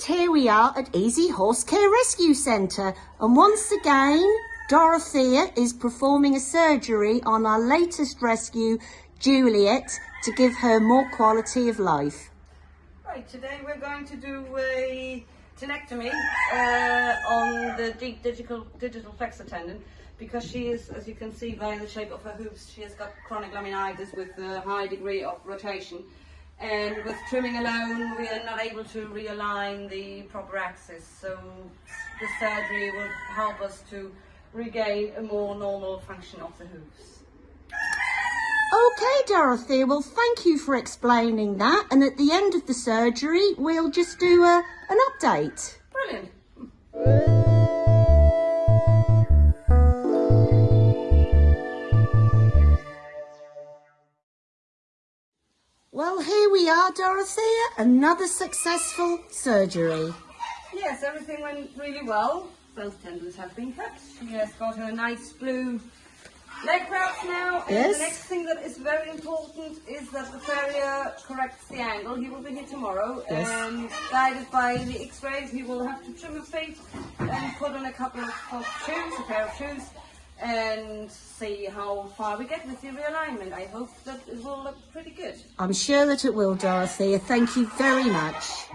And here we are at Easy Horse Care Rescue Centre. And once again, Dorothea is performing a surgery on our latest rescue, Juliet, to give her more quality of life. Right, today we're going to do a tenectomy uh, on the deep digital digital flexor tendon because she is, as you can see by the shape of her hooves, she has got chronic laminitis with a high degree of rotation. And with trimming alone, we are not able to realign the proper axis. So the surgery will help us to regain a more normal function of the hooves. Okay, Dorothy, well, thank you for explaining that. And at the end of the surgery, we'll just do a, an update. Brilliant. Well, here we are, Dorothea, another successful surgery. Yes, everything went really well. Both tendons have been cut. She has got her nice blue leg wraps now. And Yes. the next thing that is very important is that the farrier corrects the angle. He will be here tomorrow. Yes. And guided by the x-rays, he will have to trim her feet and put on a couple of shoes, a pair of shoes, and see how far we get with the realignment. I hope that it will look pretty good. I'm sure that it will, Dorothy. Thank you very much.